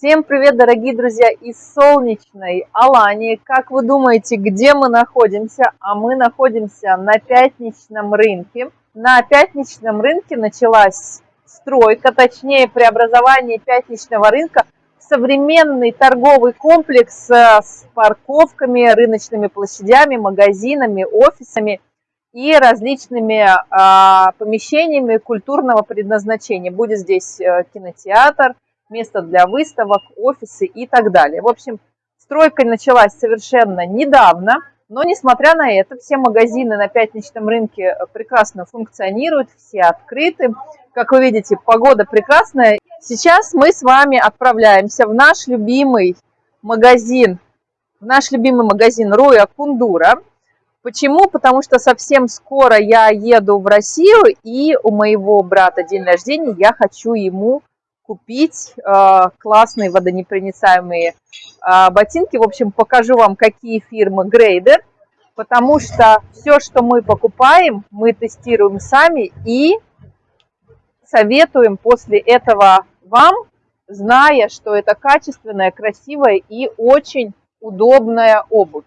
Всем привет, дорогие друзья, из солнечной Алании. Как вы думаете, где мы находимся? А мы находимся на пятничном рынке. На пятничном рынке началась стройка, точнее преобразование пятничного рынка в современный торговый комплекс э, с парковками, рыночными площадями, магазинами, офисами и различными а, помещениями культурного предназначения. Будет здесь э, кинотеатр, место для выставок, офисы и так далее. В общем, стройка началась совершенно недавно, но несмотря на это, все магазины на пятничном рынке прекрасно функционируют, все открыты. Как вы видите, погода прекрасная. Сейчас мы с вами отправляемся в наш любимый магазин, в наш любимый магазин Роя Кундура. Почему? Потому что совсем скоро я еду в Россию, и у моего брата день рождения, я хочу ему купить э, классные водонепроницаемые э, ботинки. В общем, покажу вам, какие фирмы Грейдер, потому что все, что мы покупаем, мы тестируем сами и советуем после этого вам, зная, что это качественная, красивая и очень удобная обувь.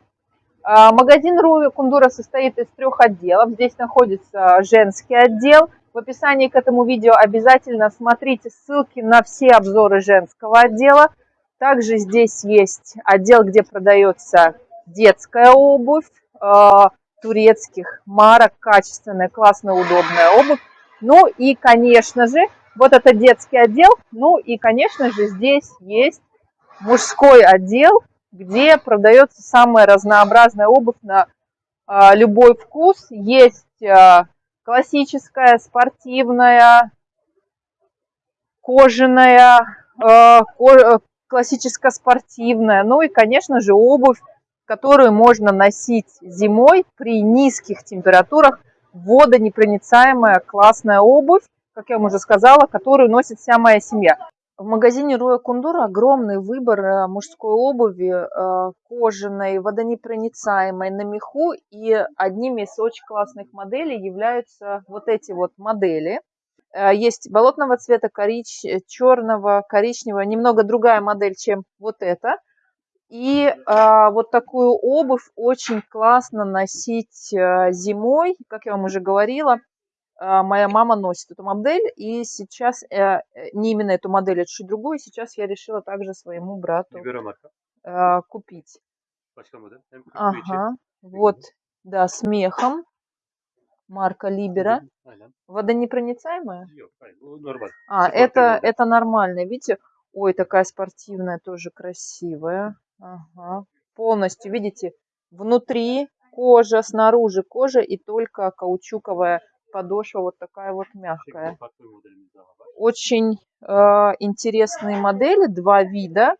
Э, магазин Руи Кундура состоит из трех отделов. Здесь находится женский отдел – в описании к этому видео обязательно смотрите ссылки на все обзоры женского отдела. Также здесь есть отдел, где продается детская обувь, э, турецких марок, качественная, классная, удобная обувь. Ну и, конечно же, вот это детский отдел. Ну и, конечно же, здесь есть мужской отдел, где продается самая разнообразная обувь на э, любой вкус. Есть э, классическая, спортивная, кожаная, э, ко классическая спортивная, ну и, конечно же, обувь, которую можно носить зимой при низких температурах, водонепроницаемая классная обувь, как я вам уже сказала, которую носит вся моя семья. В магазине Роя Кундура огромный выбор э, мужской обуви, э, кожаной, водонепроницаемой, на меху. И одними из очень классных моделей являются вот эти вот модели. Э, есть болотного цвета, корич... черного, коричневого, немного другая модель, чем вот эта. И вот такую обувь очень классно носить зимой, как я вам уже говорила. А, моя мама носит эту модель, и сейчас, э, э, не именно эту модель, а чуть другую, сейчас я решила также своему брату э, купить. Ага, вот, да, с мехом, марка Либера. Водонепроницаемая? А, это, это нормальная, видите? Ой, такая спортивная, тоже красивая. Ага, полностью, видите, внутри кожа, снаружи кожа и только каучуковая подошва вот такая вот мягкая. Очень э, интересные модели, два вида.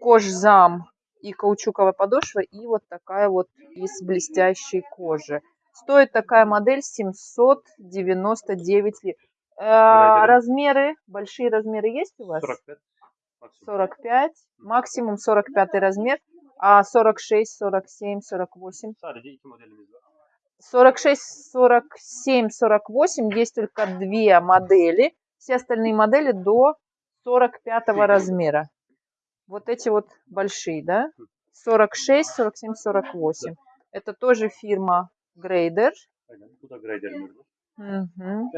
Кожзам и каучуковая подошва, и вот такая вот из блестящей кожи. Стоит такая модель 799 лир. Э, размеры, большие размеры есть у вас? 45. 45, максимум 45 размер, а 46, 47, 48. 46, 47, 48 есть только две модели. Все остальные модели до 45 размера. Вот эти вот большие, да? 46, 47, 48. Это тоже фирма Грейдер. Угу.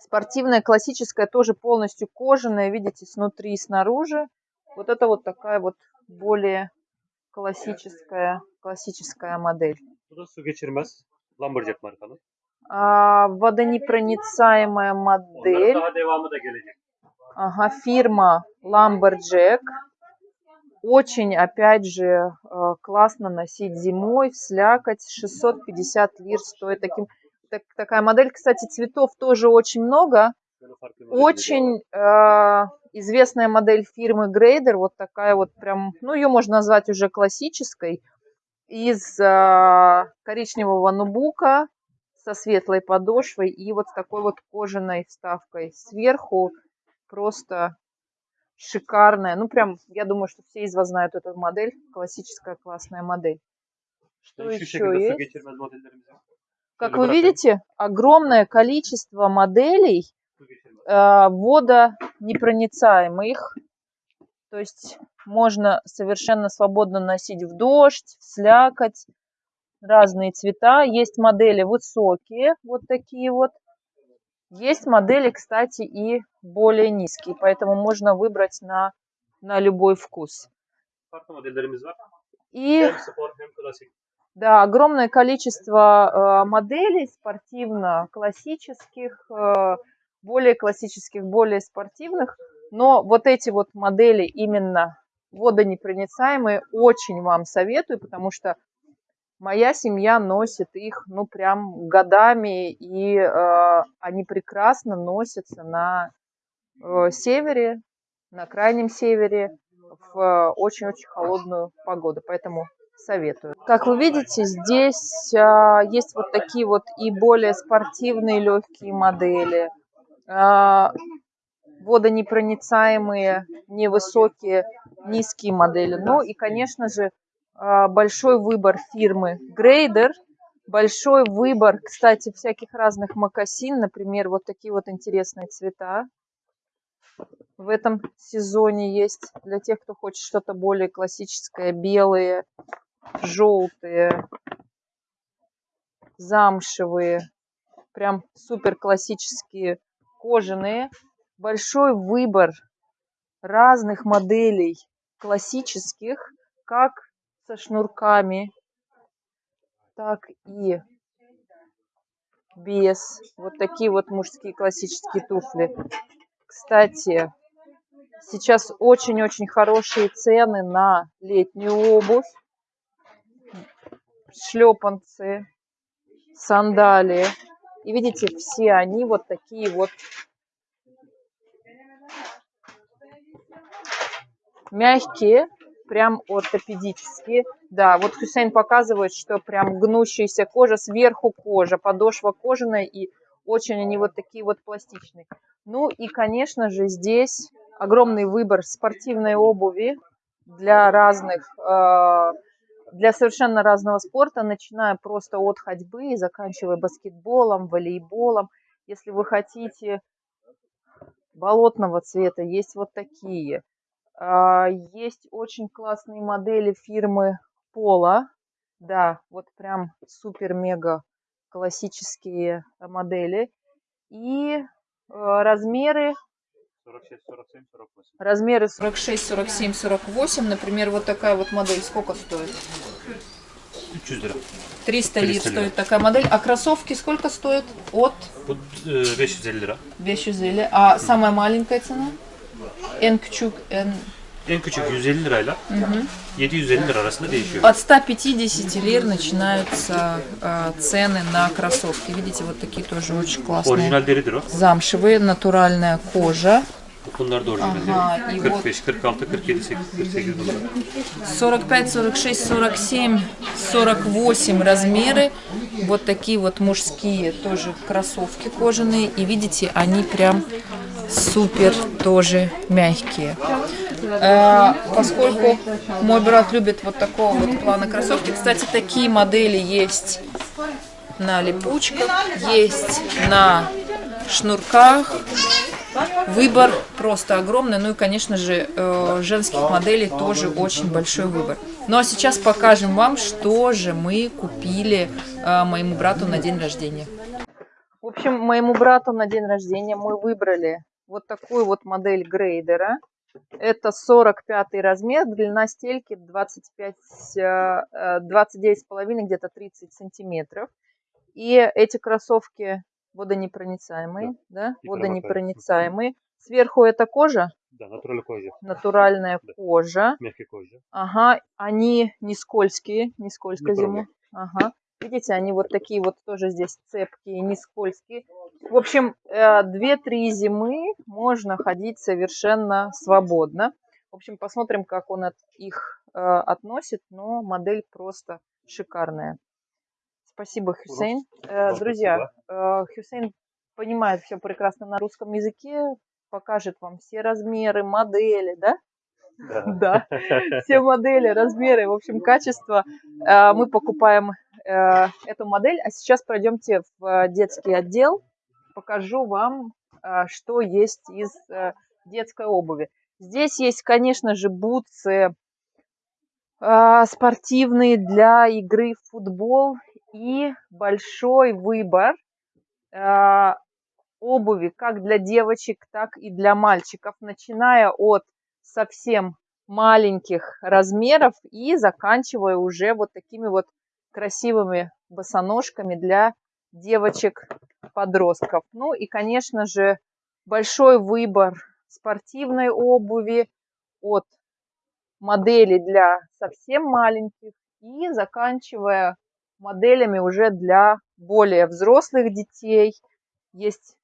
Спортивная, классическая, тоже полностью кожаная, видите, снутри и снаружи. Вот это вот такая вот более классическая, классическая модель. А, водонепроницаемая модель. Ага, фирма Lumberjack. Очень, опять же, э, классно носить зимой, в слякоть. 650 лир стоит таким. Так, такая модель, кстати, цветов тоже очень много. Очень э, известная модель фирмы Грейдер, вот такая вот прям, ну ее можно назвать уже классической, из э, коричневого нубука со светлой подошвой и вот с такой вот кожаной вставкой сверху. Просто шикарная. Ну прям, я думаю, что все из вас знают эту модель. Классическая классная модель. Что еще есть? Как вы видите, огромное количество моделей водонепроницаемых. То есть можно совершенно свободно носить в дождь, в слякоть, разные цвета. Есть модели высокие, вот такие вот. Есть модели, кстати, и более низкие, поэтому можно выбрать на, на любой вкус. И да, огромное количество э, моделей спортивно-классических, э, более классических, более спортивных. Но вот эти вот модели именно водонепроницаемые очень вам советую, потому что моя семья носит их, ну, прям годами, и э, они прекрасно носятся на э, севере, на крайнем севере, в очень-очень холодную погоду. Поэтому советую. Как вы видите, здесь а, есть вот такие вот и более спортивные легкие модели, водонепроницаемые, невысокие, низкие модели. Ну и, конечно же, а, большой выбор фирмы Грейдер, большой выбор, кстати, всяких разных мокасин, например, вот такие вот интересные цвета. В этом сезоне есть для тех, кто хочет что-то более классическое, белые, желтые, замшевые, прям супер классические кожаные. Большой выбор разных моделей классических, как со шнурками, так и без. Вот такие вот мужские классические туфли. Кстати, сейчас очень-очень хорошие цены на летнюю обувь шлепанцы, сандалии. И видите, все они вот такие вот мягкие, прям ортопедические. Да, вот Хусейн показывает, что прям гнущаяся кожа, сверху кожа, подошва кожаная и очень они вот такие вот пластичные. Ну и, конечно же, здесь огромный выбор спортивной обуви для разных э, для совершенно разного спорта, начиная просто от ходьбы и заканчивая баскетболом, волейболом. Если вы хотите болотного цвета, есть вот такие. А, есть очень классные модели фирмы Пола. Да, вот прям супер-мега классические модели. И э, размеры 46, 47, 48. Размеры 46, 47, 48. Например, вот такая вот модель сколько стоит? 300 лира. 300 лир стоит такая модель. А кроссовки сколько стоят? От? От 500 лира. 500 лира. А самая маленькая цена? En küçük, en En küçük 150 lirayla 750 lira arasında değişiyor. От 150 лир начинаются э, цены на кроссовки. Видите, вот такие тоже очень классные. Deridir o. Замшевые, натуральная кожа. Bunlar da orijinal Ага, deri. и 45, 46, 47, 48 bunlar. 45, 46, 47, 48 размеры. Вот такие вот мужские тоже кроссовки кожаные. И видите, они прям супер тоже мягкие. Э, поскольку мой брат любит вот такого вот плана кроссовки. Кстати, такие модели есть на липучках, есть на шнурках. Выбор просто огромный. Ну и, конечно же, э, женских моделей тоже очень большой выбор. Ну а сейчас покажем вам, что же мы купили э, моему брату на день рождения. В общем, моему брату на день рождения мы выбрали вот такую вот модель грейдера. Это 45 размер, длина стельки 25, 29,5, э, где-то 30 сантиметров. И эти кроссовки водонепроницаемые, да, да? водонепроницаемые. Сверху это кожа? Да, натуральная кожа. Натуральная да. кожа. Мягкая кожа. Ага, они не скользкие, не скользко зиму. Ага. Видите, они вот такие вот тоже здесь цепкие, не скользкие. В общем, 2-3 э, зимы можно ходить совершенно свободно. В общем, посмотрим, как он от их э, относит, но модель просто шикарная. Спасибо, Хюсейн. Э, друзья, э, Хюсейн понимает все прекрасно на русском языке, покажет вам все размеры, модели, да? Да. да. Все модели, размеры, в общем, качество. Э, мы покупаем эту модель. А сейчас пройдемте в детский отдел. Покажу вам что есть из детской обуви. Здесь есть, конечно же, бутсы спортивные для игры в футбол и большой выбор а, обуви как для девочек, так и для мальчиков, начиная от совсем маленьких размеров и заканчивая уже вот такими вот красивыми босоножками для девочек-подростков. Ну и, конечно же, большой выбор спортивной обуви от модели для совсем маленьких и заканчивая моделями уже для более взрослых детей. Есть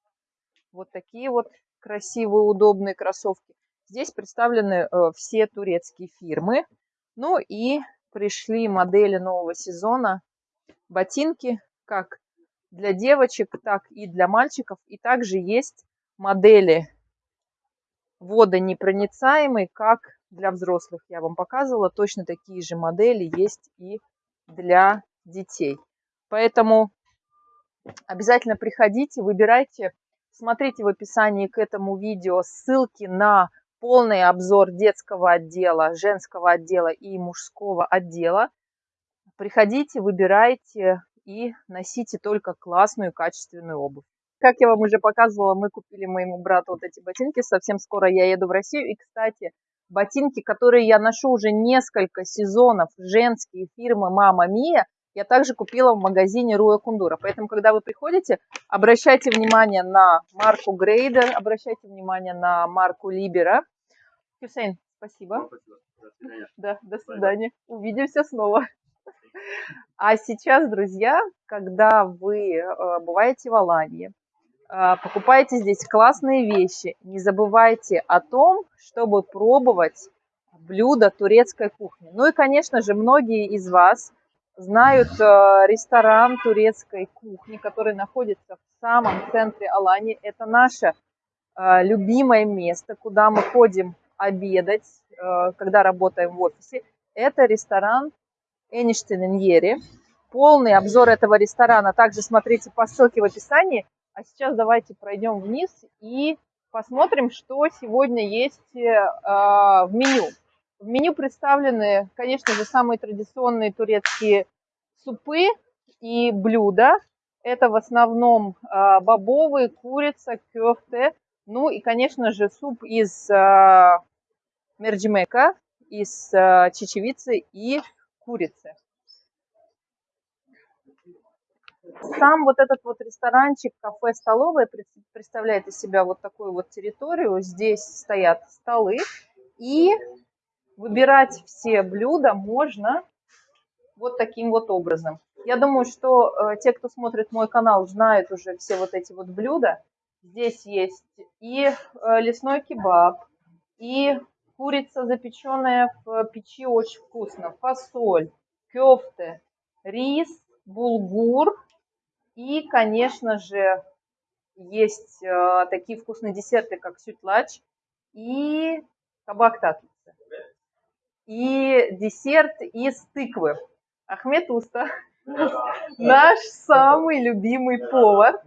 вот такие вот красивые, удобные кроссовки. Здесь представлены э, все турецкие фирмы. Ну и пришли модели нового сезона. Ботинки как для девочек, так и для мальчиков. И также есть модели водонепроницаемые, как для взрослых. Я вам показывала. Точно такие же модели есть и для детей. Поэтому обязательно приходите, выбирайте. Смотрите в описании к этому видео ссылки на полный обзор детского отдела, женского отдела и мужского отдела. Приходите, выбирайте и носите только классную качественную обувь. Как я вам уже показывала, мы купили моему брату вот эти ботинки. Совсем скоро я еду в Россию. И, кстати, ботинки, которые я ношу уже несколько сезонов, женские фирмы Мама Мия, я также купила в магазине Руя Кундура. Поэтому, когда вы приходите, обращайте внимание на марку Грейдер, обращайте внимание на марку Либера. Хюсейн, спасибо. Да, до свидания. Увидимся снова. А сейчас, друзья, когда вы э, бываете в Алании, э, покупаете здесь классные вещи, не забывайте о том, чтобы пробовать блюда турецкой кухни. Ну и, конечно же, многие из вас знают э, ресторан турецкой кухни, который находится в самом центре Алании. Это наше любимое место, куда мы ходим обедать, когда работаем в офисе. Это ресторан Эништейн Полный обзор этого ресторана также смотрите по ссылке в описании. А сейчас давайте пройдем вниз и посмотрим, что сегодня есть э, в меню. В меню представлены, конечно же, самые традиционные турецкие супы и блюда. Это в основном э, бобовые, курица, кёфте. Ну и, конечно же, суп из э, мерджимека, из э, чечевицы и курицы. Сам вот этот вот ресторанчик, кафе, столовая представляет из себя вот такую вот территорию. Здесь стоят столы и выбирать все блюда можно вот таким вот образом. Я думаю, что э, те, кто смотрит мой канал, знают уже все вот эти вот блюда. Здесь есть и э, лесной кебаб, и Курица, запеченная в печи, очень вкусно. Фасоль, кёфте, рис, булгур. И, конечно же, есть э, такие вкусные десерты, как сютлач и кабак татлица. И десерт из тыквы. Ахмед Уста, наш самый любимый повар,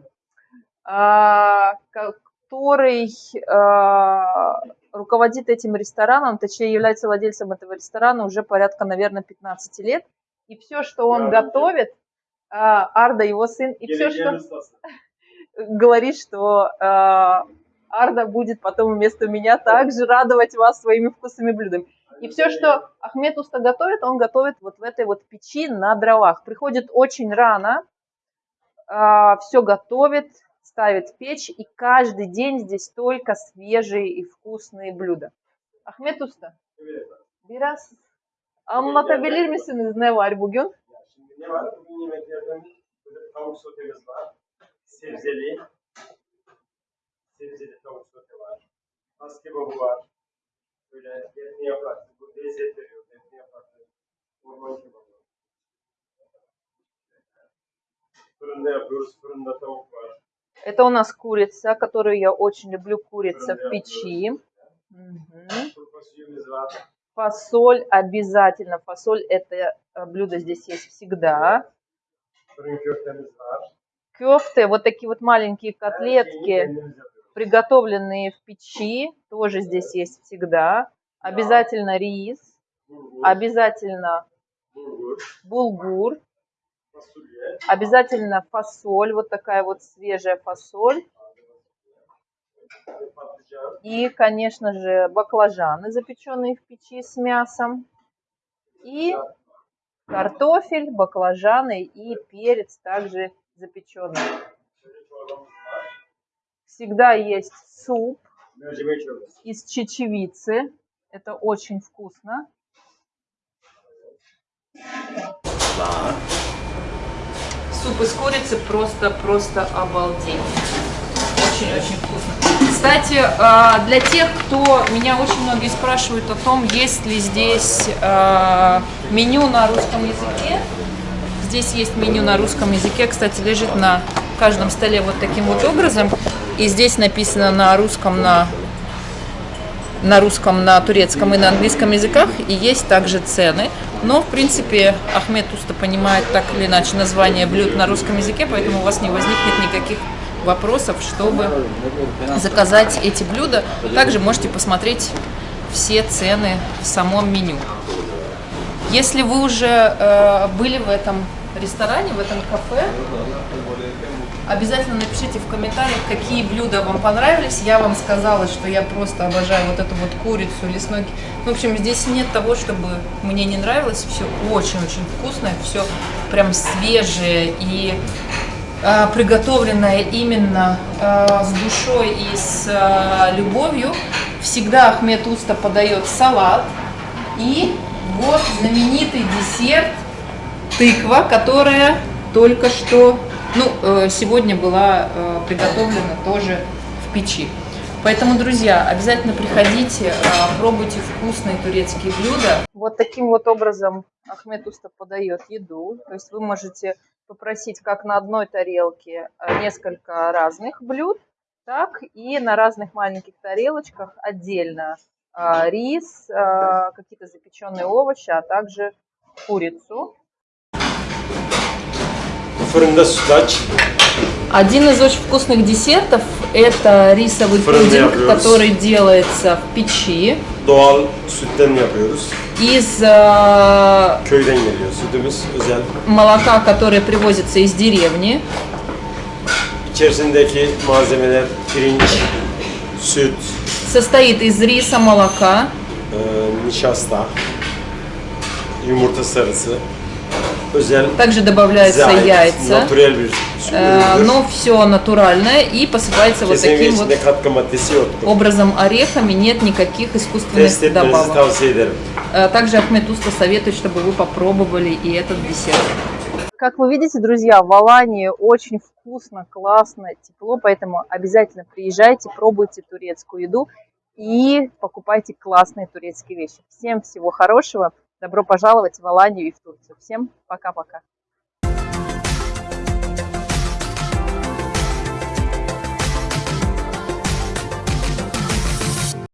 а, который а, руководит этим рестораном, точнее является владельцем этого ресторана уже порядка, наверное, 15 лет. И все, что он готовит, а, Арда, его сын, и все, что говорит, что Арда будет потом вместо меня также радовать вас своими вкусными блюдами. И все, что Ахмед Уста готовит, он готовит вот в этой вот печи на дровах. Приходит очень рано, все готовит, ставит в печь, и каждый день здесь только свежие и вкусные блюда. Ahmet Usta, biraz anlatabilir misiniz ne var bugün? Ne var? Bugün yemeklerden tavuk sotemiz var. Sebzeli. Sebzeli tavuk sote var. Tas kebabı var. Böyle defne yapraklı. Bu lezzet veriyor. Defne yapraklı. Orman kebabı. Fırında yapıyoruz. Fırında tavuk var. Это у нас курица, которую я очень люблю, курица в печи. Фасоль обязательно. Фасоль это э, блюдо здесь есть всегда. Кёфте, вот такие вот маленькие котлетки. Приготовленные в печи, тоже здесь есть всегда. Обязательно рис, обязательно булгур, обязательно фасоль, вот такая вот свежая фасоль. И, конечно же, баклажаны, запеченные в печи с мясом. И картофель, баклажаны и перец также запеченный. Всегда есть суп из чечевицы. Это очень вкусно. Var. Суп из курицы просто-просто обалдеть. Очень-очень вкусно. Кстати, а, для тех, кто меня очень многие спрашивают о том, есть ли здесь а, меню на русском языке. Здесь есть меню на русском языке. Кстати, лежит на каждом столе вот таким вот образом. И здесь написано на русском, на на русском, на турецком и на английском языках, и есть также цены. Но, в принципе, Ахмед Уста понимает так или иначе название блюд на русском языке, поэтому у вас не возникнет никаких вопросов, чтобы заказать эти блюда. Также можете посмотреть все цены в самом меню. Если вы уже э, были в этом ресторане, в этом кафе, Обязательно напишите в комментариях, какие блюда вам понравились. Я вам сказала, что я просто обожаю вот эту вот курицу, лесной. В общем, здесь нет того, чтобы мне не нравилось. Все очень-очень вкусное, все прям свежее и а, приготовленное именно а, с душой и с а, любовью. Всегда Ахмед Уста подает салат. И вот знаменитый десерт тыква, которая только что, ну, э, сегодня была э, приготовлена тоже в печи. Поэтому, друзья, обязательно приходите, э, пробуйте вкусные турецкие блюда. Вот таким вот образом Ахмед Уста подает еду. То есть вы можете попросить как на одной тарелке несколько разных блюд, так и на разных маленьких тарелочках отдельно рис, какие-то запеченные овощи, а также курицу. Fırında sütlaç, Один из очень вкусных десертов – это рисовый пудинг, yapıyoruz. который делается в печи doğal sütten yapıyoruz. из э, Köyden geliyor sütümüz özel. молока, которое привозится из деревни. İçerisindeki malzemeler pirinç, süt, Состоит из риса, молока, e, nişasta, yumurta sarısı, özel также добавляются яйца, э, но все натуральное и посыпается вот таким вот образом орехами, нет никаких искусственных добавок. Э, Также Ахмед Уста советует, чтобы вы попробовали и этот десерт. Как вы видите, друзья, в Алании очень вкусно, классно, тепло, поэтому обязательно приезжайте, пробуйте турецкую еду и покупайте классные турецкие вещи. Всем всего хорошего, добро пожаловать в Аланию и в Турцию. Всем пока-пока.